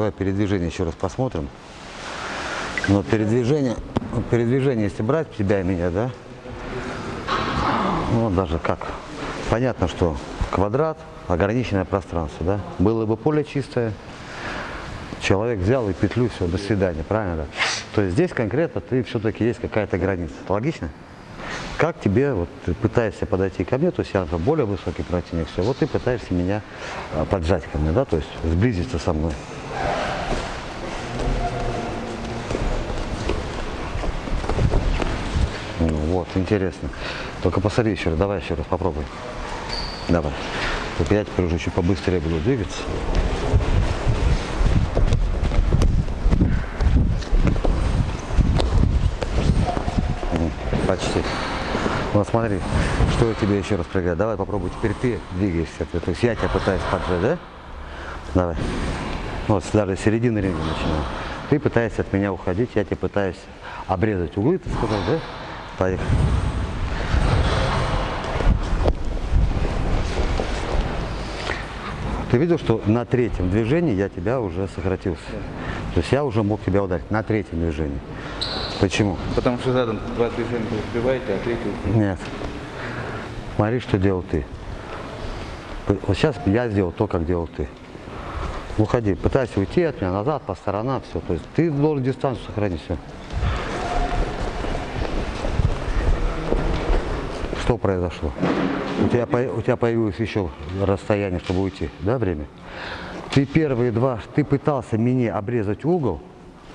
давай передвижение еще раз посмотрим. Но передвижение, вот передвижение, если брать тебя и меня, да, ну даже как, понятно, что квадрат, ограниченное пространство, да, было бы поле чистое, человек взял и петлю, все, до свидания, правильно, да? То есть здесь конкретно ты все-таки есть какая-то граница, логично? Как тебе, вот ты пытаешься подойти ко мне, то есть я более высокий противник, все, вот ты пытаешься меня а, поджать ко мне, да, то есть сблизиться со мной. Вот, интересно. Только посмотри еще раз, давай еще раз попробуй. Давай. Только я теперь уже чуть побыстрее буду двигаться. Почти. Вот смотри, что я тебе еще раз предлагаю. Давай попробуй теперь ты двигаешься. То есть я тебя пытаюсь поджать, да? Давай. Вот даже с середины ринга начинаю. Ты пытаешься от меня уходить, я тебе пытаюсь обрезать углы, ты сказал, да? Поехали. Ты видел, что на третьем движении я тебя уже сократился? То есть я уже мог тебя ударить на третьем движении. Почему? Потому что задом два движения вы успеваете, а третий Нет. Смотри, что делал ты. Вот сейчас я сделал то, как делал ты. Уходи, пытайся уйти от меня назад, по сторонам, все. То есть ты должен дистанцию сохранить, все. Что произошло? У тебя, у тебя появилось еще расстояние, чтобы уйти, да, время? Ты первые два, ты пытался мне обрезать угол,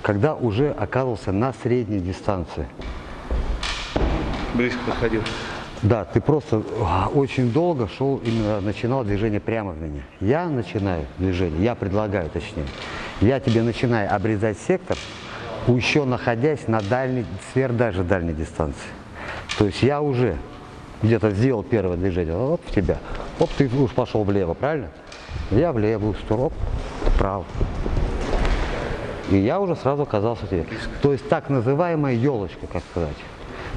когда уже оказывался на средней дистанции. близко подходил. Да, ты просто а, очень долго шел, именно начинал движение прямо в меня. Я начинаю движение, я предлагаю точнее. Я тебе начинаю обрезать сектор, еще находясь на дальней, сверх даже дальней дистанции. То есть я уже где-то сделал первое движение, оп, в тебя, оп, ты уж пошел влево, правильно? Я в левую сторону, вправо. И я уже сразу оказался тебе. То есть так называемая елочка, как сказать.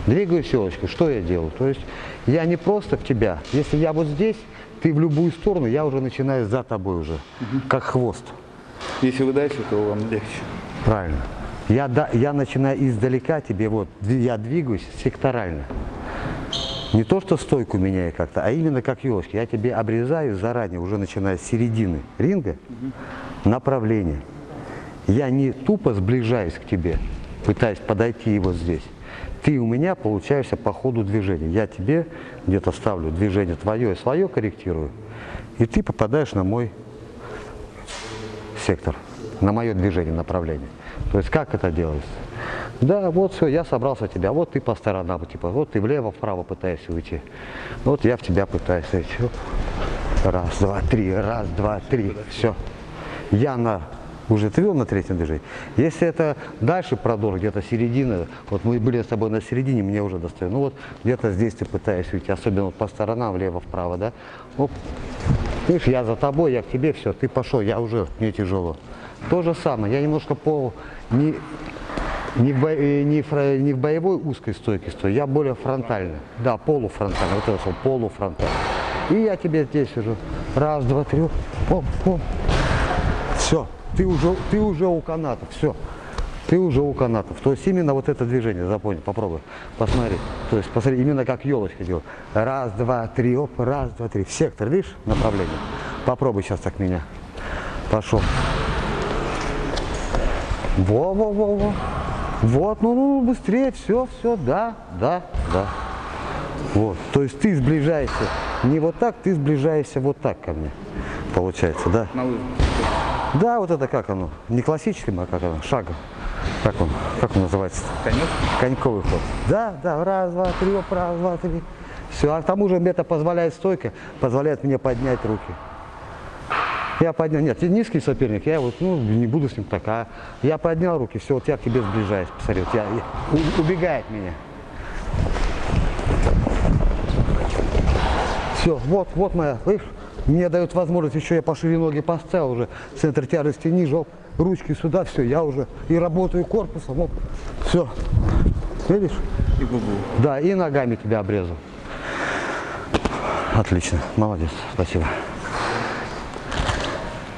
Двигаюсь елочкой, что я делаю? То есть я не просто в тебя. Если я вот здесь, ты в любую сторону, я уже начинаю за тобой уже, как хвост. Если вы дальше, то вам легче. Правильно. Я, да, я начинаю издалека тебе, вот, я двигаюсь секторально. Не то, что стойку меняю как-то, а именно как елочки. Я тебе обрезаю заранее, уже начиная с середины ринга, направление. Я не тупо сближаюсь к тебе, пытаюсь подойти и вот здесь. Ты у меня получаешься по ходу движения. Я тебе где-то ставлю движение твое и свое корректирую, и ты попадаешь на мой сектор, на мое движение, направление. То есть как это делается? Да, вот все, я собрался тебя, вот ты по сторонам, типа, вот ты влево, вправо пытаешься уйти. Вот я в тебя пытаюсь уйти. Раз, два, три, раз, два, три, все. Я на уже ты видел на третьем движении? Если это дальше продор, где-то середина, вот мы были с тобой на середине, мне уже достает. Ну вот где-то здесь ты пытаешься уйти, особенно вот по сторонам, влево-вправо, да? Оп. Видишь, я за тобой, я к тебе, все, ты пошел, я уже, мне тяжело. То же самое, я немножко по, не, не, в, бо- э, не, фра- не в боевой узкой стойке стою, я более фронтально. Да, полуфронтально, вот это слово, полуфронтально. И я тебе здесь уже, раз, два, три, оп, оп. Все, ты уже, ты уже у канатов, все. Ты уже у канатов. То есть именно вот это движение, запомни, попробуй, посмотри. То есть посмотри, именно как елочка делает. Раз, два, три, оп, раз, два, три. Сектор, видишь, направление. Попробуй сейчас так меня. Пошел. Во, во, во, во. Вот, ну, ну, быстрее, все, все, да, да, да. Вот, то есть ты сближаешься не вот так, ты сближаешься вот так ко мне, получается, да? На. Да, вот это как оно, не классическим, а как оно, шагом. Как он, как он называется? Конек. Коньковый ход. Да, да, раз, два, три, оп, раз, два, три. Все, а к тому же мне это позволяет стойка, позволяет мне поднять руки. Я поднял, нет, низкий соперник, я вот, ну, не буду с ним так, а я поднял руки, все, вот я к тебе сближаюсь, посмотри, вот я, я- убегает меня. Все, вот, вот моя, видишь, мне дают возможность, еще я пошире ноги поставил уже, центр тяжести ниже, оп, ручки сюда, все, я уже и работаю корпусом, оп, все, видишь? И губу. Да, и ногами тебя обрезал. Отлично, молодец, спасибо.